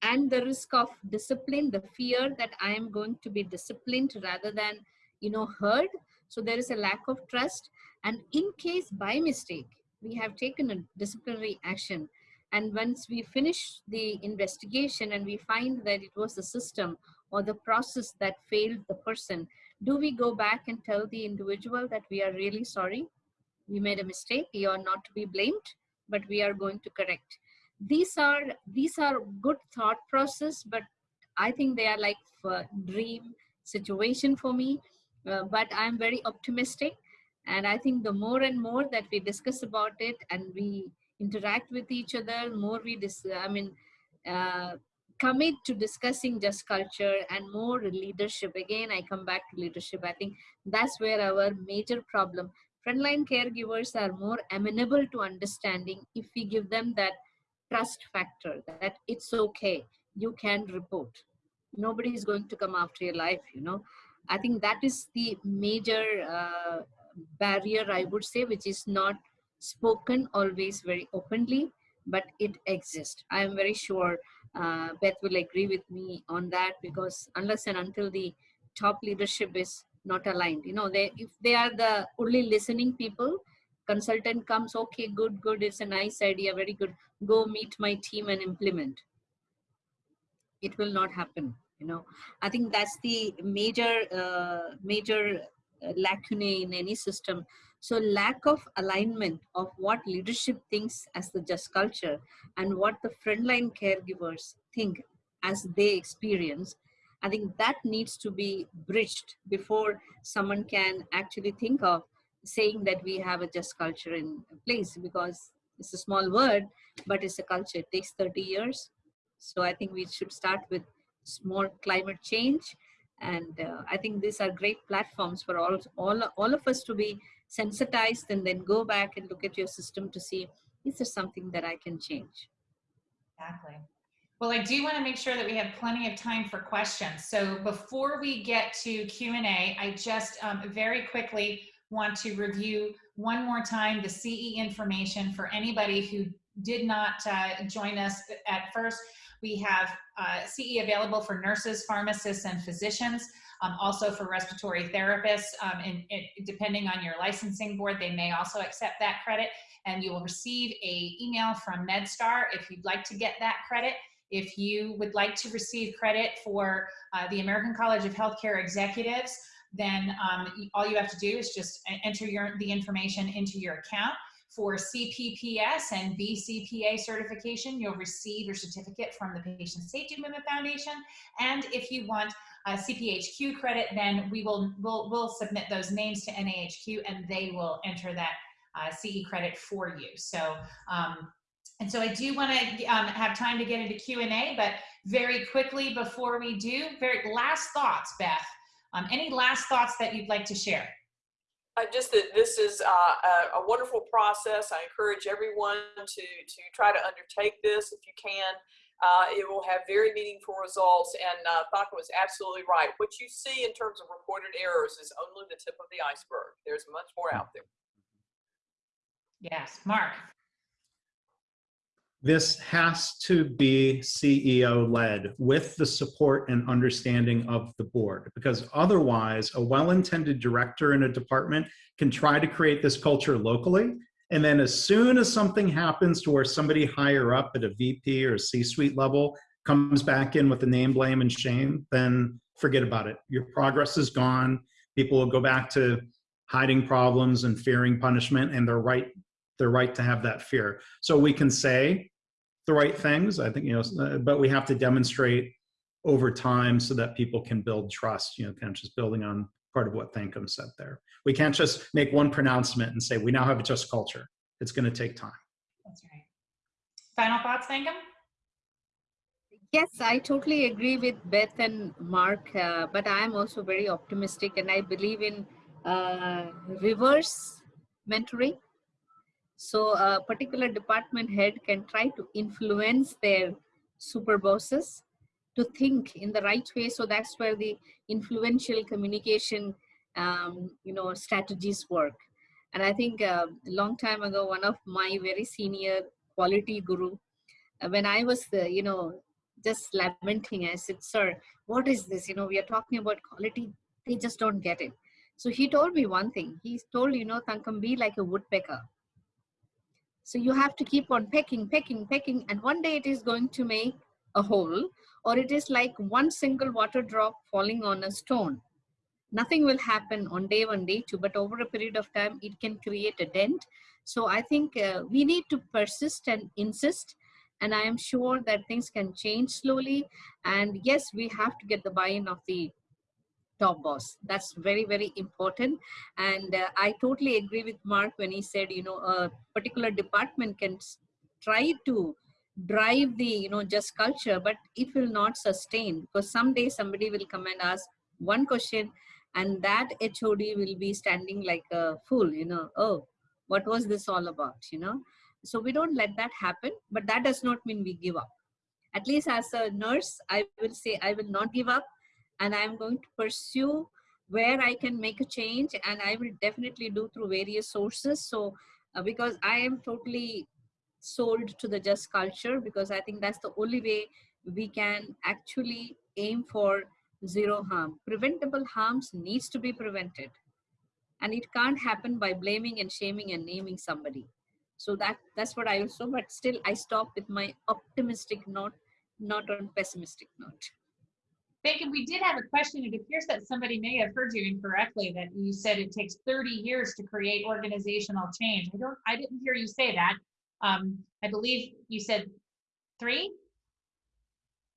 And the risk of discipline, the fear that I am going to be disciplined rather than, you know, heard. So there is a lack of trust. And in case by mistake, we have taken a disciplinary action, and once we finish the investigation and we find that it was the system or the process that failed the person, do we go back and tell the individual that we are really sorry? We made a mistake. You are not to be blamed but we are going to correct. These are these are good thought process but i think they are like uh, dream situation for me uh, but i'm very optimistic and i think the more and more that we discuss about it and we interact with each other more we dis i mean uh, commit to discussing just culture and more leadership. Again, I come back to leadership. I think that's where our major problem. Frontline caregivers are more amenable to understanding if we give them that trust factor that it's okay, you can report. Nobody is going to come after your life, you know. I think that is the major uh, barrier, I would say, which is not spoken always very openly, but it exists. I am very sure uh, Beth will agree with me on that because unless and until the top leadership is not aligned, you know, they if they are the only listening people, consultant comes, okay, good, good, it's a nice idea, very good. Go meet my team and implement. It will not happen. You know. I think that's the major uh, major uh, lacunae in any system. So lack of alignment of what leadership thinks as the just culture and what the frontline caregivers think as they experience i think that needs to be bridged before someone can actually think of saying that we have a just culture in place because it's a small word but it's a culture. It takes 30 years. So i think we should start with small climate change and uh, i think these are great platforms for all all all of us to be sensitized and then go back and look at your system to see is there something that i can change Exactly. Well, I do want to make sure that we have plenty of time for questions. So before we get to Q&A, I just um, very quickly want to review one more time the CE information for anybody who did not uh, join us at first. We have uh, CE available for nurses, pharmacists, and physicians, um, also for respiratory therapists. Um, and, depending on your licensing board, they may also accept that credit. And you will receive a email from MedStar if you'd like to get that credit. If you would like to receive credit for uh, the American College of Healthcare Executives, then um, all you have to do is just enter your, the information into your account. For CPPS and BCPA certification, you'll receive your certificate from the Patient Safety Movement Foundation. And if you want a CPHQ credit, then we will we'll, we'll submit those names to NAHQ and they will enter that uh, CE credit for you. So, um, and so I do want to um, have time to get into Q&A, but very quickly before we do, very last thoughts, Beth. Um, any last thoughts that you'd like to share? Uh, just that this is uh, a, a, wonderful process. I encourage everyone to, to try to undertake this if you can. Uh, it will have very meaningful results and uh, Thankam was absolutely right. What you see in terms of reported errors is only the tip of the iceberg. There's much more out there. Yes, Mark. This has to be CEO led with the support and understanding of the board, because otherwise a well-intended director in a department can try to create this culture locally. And then as soon as something happens to where somebody higher up at a VP or C-suite level comes back in with the name, blame, and shame, then forget about it. Your progress is gone. People will go back to hiding problems and fearing punishment, and they're right. They're right to have that fear. So we can say, the right things. I think, you know, uh, but we have to demonstrate over time so that people can build trust, you know, kind of just building on part of what Thankam said there. We can't just make one pronouncement and say, we now have a just culture. It's going to take time. That's right. Final thoughts, Thankam? Yes, I totally agree with Beth and Mark, uh, but I am also very optimistic and I believe in uh, reverse mentoring so a particular department head can try to influence their super bosses to think in the right way. So that's where the influential communication, um, you know, strategies work. And I think uh, a long time ago, one of my very senior quality guru, uh, when I was, uh, you know, just lamenting, I said, sir, what is this? You know, we are talking about quality. They just don't get it. So he told me one thing. He told, you know, Thankam, be like a woodpecker so you have to keep on pecking, pecking, pecking, and one day it is going to make a hole, or it is like one single water drop falling on a stone. Nothing will happen on day one, day two, but over a period of time, it can create a dent. So I think uh, we need to persist and insist. And I am sure that things can change slowly. And yes, we have to get the buy-in of the top boss. That's very, very important. And uh, I totally agree with Mark when he said, you know, a particular department can try to drive the, you know, just culture, but it will not sustain because someday somebody will come and ask one question and that HOD will be standing like a fool, you know, oh, what was this all about, you know? So we don't let that happen, but that does not mean we give up. At least as a nurse, I will say I will not give up and I'm going to pursue where I can make a change and I will definitely do through various sources. So uh, because I am totally sold to the just culture because I think that's the only way we can actually aim for zero harm. Preventable harms needs to be prevented and it can't happen by blaming and shaming and naming somebody. So that that's what I also, but still I stop with my optimistic note, not on pessimistic note. You. We did have a question. It appears that somebody may have heard you incorrectly, that you said it takes 30 years to create organizational change. I don't, I didn't hear you say that. Um, I believe you said three?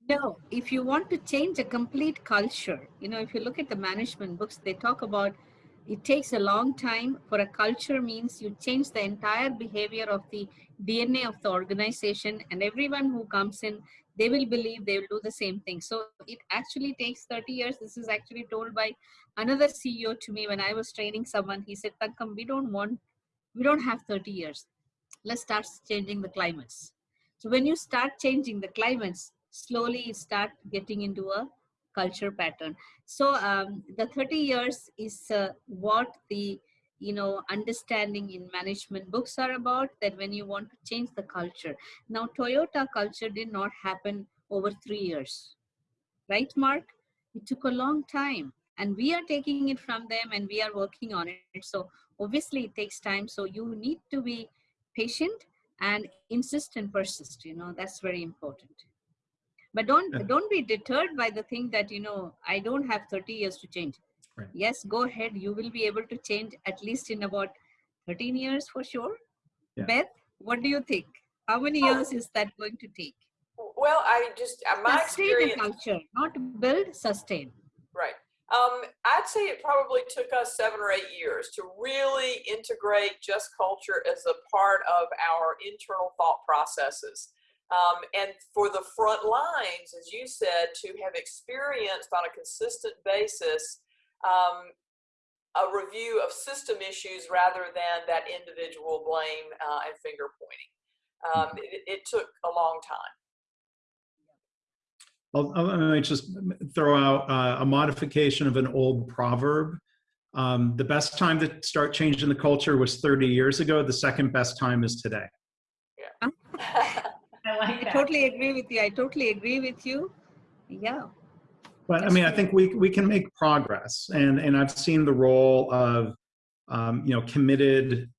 No, if you want to change a complete culture, you know, if you look at the management books, they talk about it takes a long time for a culture means you change the entire behavior of the DNA of the organization and everyone who comes in, they will believe they will do the same thing. So it actually takes 30 years. This is actually told by another CEO to me when I was training someone. He said, Thankam, we don't want, we don't have 30 years. Let's start changing the climates. So when you start changing the climates, slowly you start getting into a culture pattern. So um, the 30 years is uh, what the you know understanding in management books are about that when you want to change the culture. Now toyota culture did not happen over three years. Right mark? It took a long time and we are taking it from them and we are working on it. So obviously it takes time. So you need to be patient and insist and persist you know that's very important but don't Yeah. don't be deterred by the thing that you know i don't have 30 years to change Right. yes go ahead you will be able to change at least in about 13 years for sure Yeah. beth what do you think how many Oh. years is that going to take Well, I just, uh, my sustain a experience, culture not build sustain right. Um, I'd say it probably took us seven or eight years to really integrate just culture as a part of our internal thought processes. Um, and for the front lines, as you said, to have experienced on a consistent basis um, a review of system issues rather than that individual blame uh, and finger pointing. Um, it, it took a long time. I'll, I'll, let me just throw out uh, a modification of an old proverb. Um, the best time to start changing the culture was 30 years ago. The second best time is today. I like i totally agree with you i totally agree with you yeah But I mean, I think we we can make progress, and and I've seen the role of um, you know committed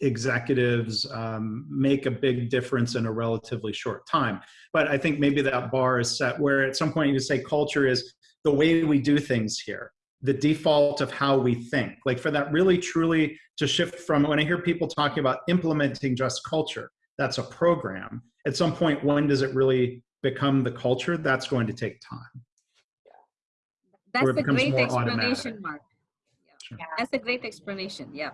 executives um, make a big difference in a relatively short time. But I think maybe that bar is set where at some point you say culture is the way we do things here, the default of how we think. Like for that really truly to shift from when I hear people talking about implementing just culture, that's a program. At some point, when does it really become the culture? That's going to take time. that's a great explanation automatic. mark Sure. Yeah. that's a great explanation yeah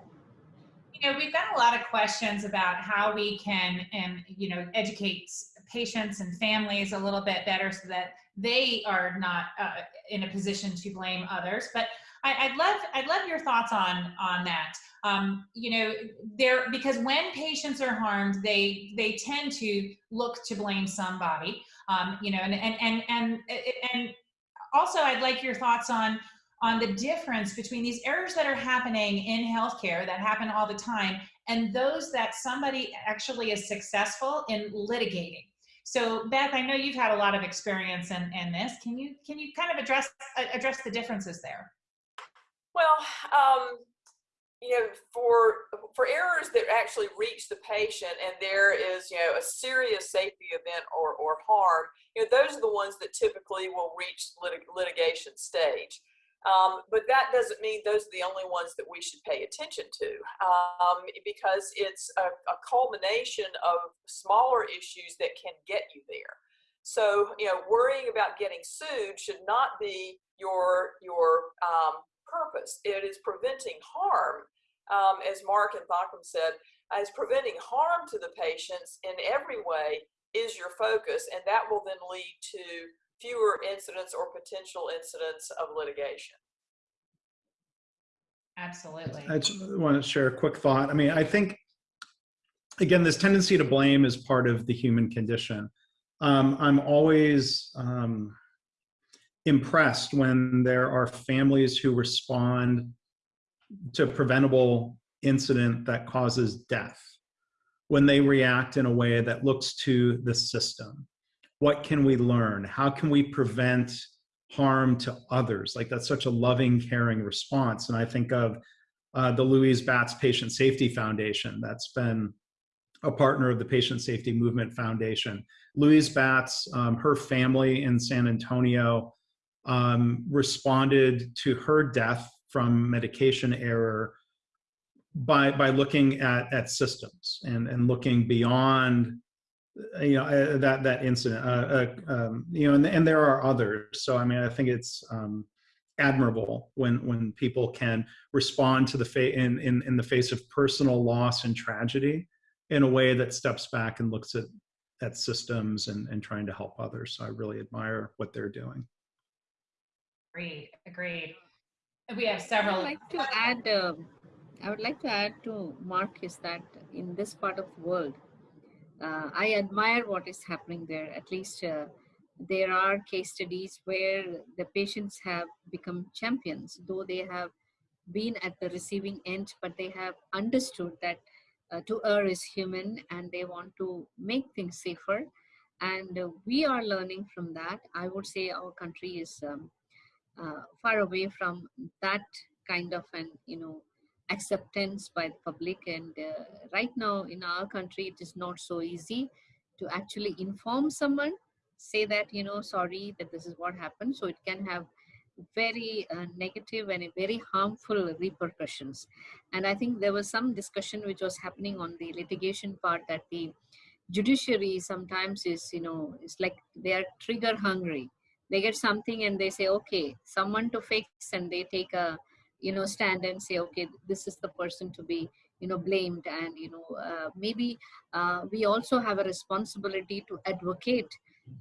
You know, we've got a lot of questions about how we can, and you know, educate patients and families a little bit better so that they are not uh, in a position to blame others. But I, I'd love, I'd love your thoughts on on that. Um, you know, there because when patients are harmed, they they tend to look to blame somebody. Um, you know, and and and and and also, I'd like your thoughts on on the difference between these errors that are happening in healthcare that happen all the time and those that somebody actually is successful in litigating. So Beth, I know you've had a lot of experience in, in this. Can you can you kind of address address the differences there? Well, um, you know, for for errors that actually reach the patient and there is, you know, a serious safety event or, or harm, you know, those are the ones that typically will reach lit- litigation stage. Um, but that doesn't mean those are the only ones that we should pay attention to um, because it's a, a culmination of smaller issues that can get you there. So, you know, worrying about getting sued should not be your your um, purpose. It is preventing harm, um, as Mark and Thankam said, as preventing harm to the patients in every way is your focus, and that will then lead to fewer incidents or potential incidents of litigation. Absolutely. I just want to share a quick thought. I mean, I think, again, this tendency to blame is part of the human condition. Um, I'm always um, impressed when there are families who respond to preventable incident that causes death, when they react in a way that looks to the system. What can we learn? How can we prevent harm to others? Like that's such a loving, caring response. And I think of uh, the Louise Batz Patient Safety Foundation that's been a partner of the Patient Safety Movement Foundation. Louise Batz, um, her family in San Antonio, um, responded to her death from medication error by by looking at at systems and and looking beyond you know uh, that that incident uh, uh, um, you know and, and there are others. So i mean i think it's um, admirable when when people can respond to the fa- in, in in the face of personal loss and tragedy in a way that steps back and looks at at systems and and trying to help others. So i really admire what they're doing Agreed, agreed. We have several. I would like to add, uh, I would like to add to Mark is that in this part of the world, uh, I admire what is happening there. At least uh, there are case studies where the patients have become champions, though they have been at the receiving end, but they have understood that uh, to err is human and they want to make things safer. And we are learning from that. I would say our country is um, uh, far away from that kind of an you know acceptance by the public. And uh, right now in our country it is not so easy to actually inform someone say that you know sorry that this is what happened. So it can have very uh, negative and very harmful repercussions. And i think there was some discussion which was happening on the litigation part that the judiciary sometimes is you know it's like they are trigger hungry they get something and they say okay someone to fix and they take a you know stand and say okay this is the person to be you know blamed. And you know uh, maybe uh, we also have a responsibility to advocate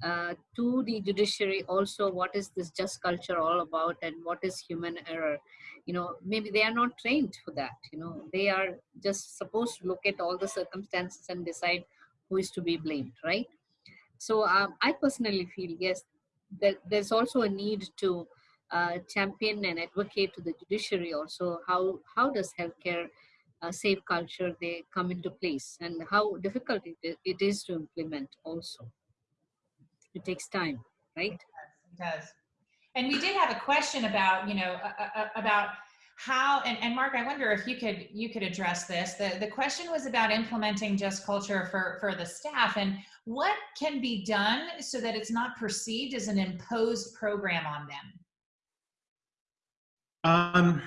uh, to the judiciary also what is this just culture all about and what is human error. You know maybe they are not trained for that you know. They are just supposed to look at all the circumstances and decide who is to be blamed right? So um, i personally feel yes that there's also a need to uh, champion and advocate to the judiciary also. How how does healthcare uh, safe culture they come into place? And how difficult it is, it is to implement also. It takes time right? It does. And we did have a question about, you know, uh, about how, and, and Mark, I wonder if you could, you could address this. The, the question was about implementing just culture for, for the staff and what can be done so that it's not perceived as an imposed program on them? Um,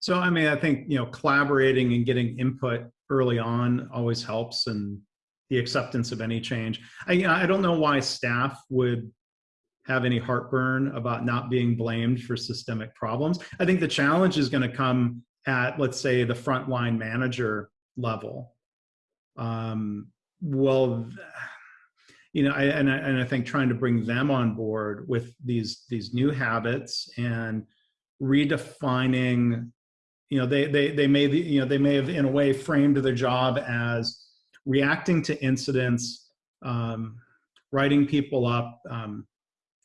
so, I mean, I think, you know, collaborating and getting input early on always helps and the acceptance of any change. I, I don't know why staff would have any heartburn about not being blamed for systemic problems. I think the challenge is going to come at, let's say, the frontline manager level. Um, well, you know, I, and, I, and I think trying to bring them on board with these these new habits and redefining, you know, they they they may you know they may have in a way framed their job as reacting to incidents, um, writing people up, um,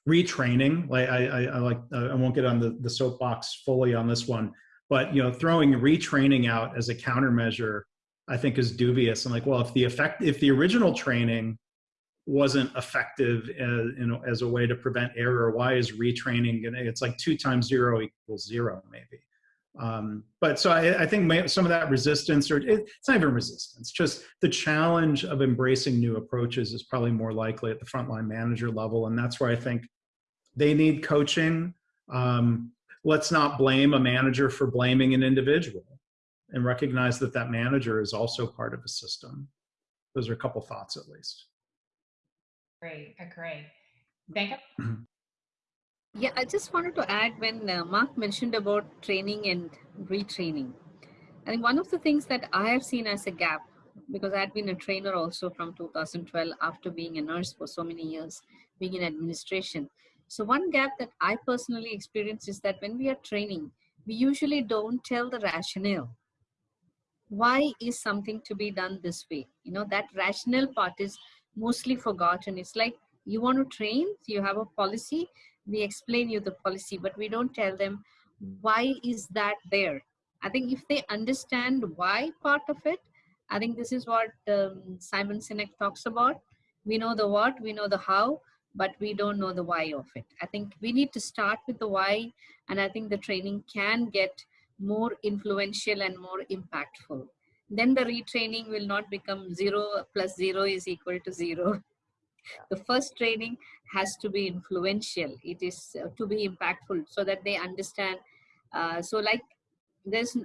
retraining. Like I, I, I like uh, I won't get on the, the soapbox fully on this one, but you know, throwing retraining out as a countermeasure, I think is dubious. And like, well, if the effect, if the original training wasn't effective as, you know, as a way to prevent error, why is retraining? It's like two times zero equals zero, maybe. Um, but so I, I think may, some of that resistance, or it, it's not even resistance, just the challenge of embracing new approaches is probably more likely at the frontline manager level, and that's where I think they need coaching. Um, let's not blame a manager for blaming an individual, and recognize that that manager is also part of a system. Those are a couple thoughts, at least. Great, agree. Thank you. Yeah, I just wanted to add when uh, Mark mentioned about training and retraining. I think one of the things that I have seen as a gap, because I had been a trainer also from 2012 after being a nurse for so many years, being in administration. So, one gap that I personally experience is that when we are training, we usually don't tell the rationale. Why is something to be done this way? You know, that rationale part is mostly forgotten. It's like you want to train, you have a policy, we explain you the policy but we don't tell them why is that there. I think if they understand why part of it i think this is what um, simon sinek talks about. We know the what we know the how but we don't know the why of it. I think we need to start with the why and i think the training can get more influential and more impactful. Then the retraining will not become zero plus zero is equal to zero the first training has to be influential. It is uh, to be impactful so that they understand uh, so like there's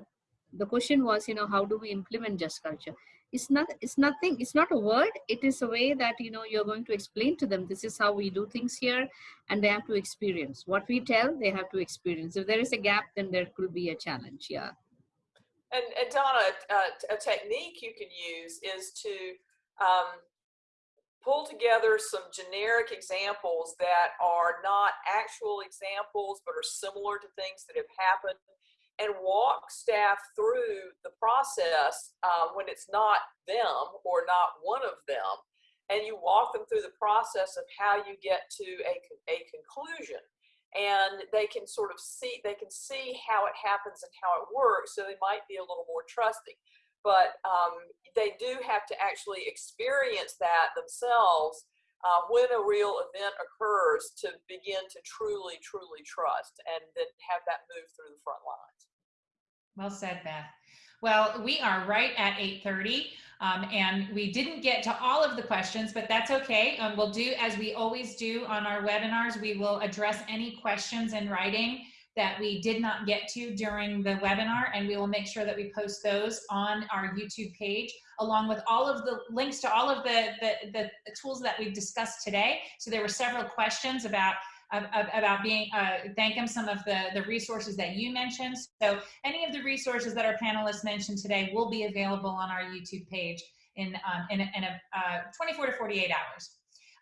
the question was you know how do we implement just culture? It's not it's nothing it's not a word. It is a way that you know you're going to explain to them this is how we do things here and they have to experience. What we tell they have to experience. If there is a gap then there could be a challenge yeah. And, and Donna, uh, a technique you can use is to um, pull together some generic examples that are not actual examples, but are similar to things that have happened and walk staff through the process uh, when it's not them or not one of them. And you walk them through the process of how you get to a, a conclusion. And they can sort of see, they can see how it happens and how it works. So they might be a little more trusting. But um, they do have to actually experience that themselves uh, when a real event occurs to begin to truly, truly trust and then have that move through the front lines. Well said, Beth. Well, we are right at 8.30 um, and we didn't get to all of the questions, but that's okay. Um, we'll do as we always do on our webinars. We will address any questions in writing that we did not get to during the webinar and we will make sure that we post those on our YouTube page along with all of the links to all of the, the, the, tools that we've discussed today. So there were several questions about about being, uh, Thankam some of the, the resources that you mentioned. So any of the resources that our panelists mentioned today will be available on our YouTube page in, um, in, in a uh, 24 to 48 hours.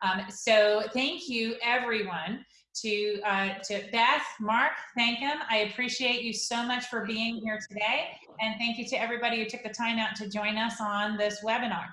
Um, so thank you everyone to, uh, to Beth, Mark, Thankam. I appreciate you so much for being here today. And thank you to everybody who took the time out to join us on this webinar.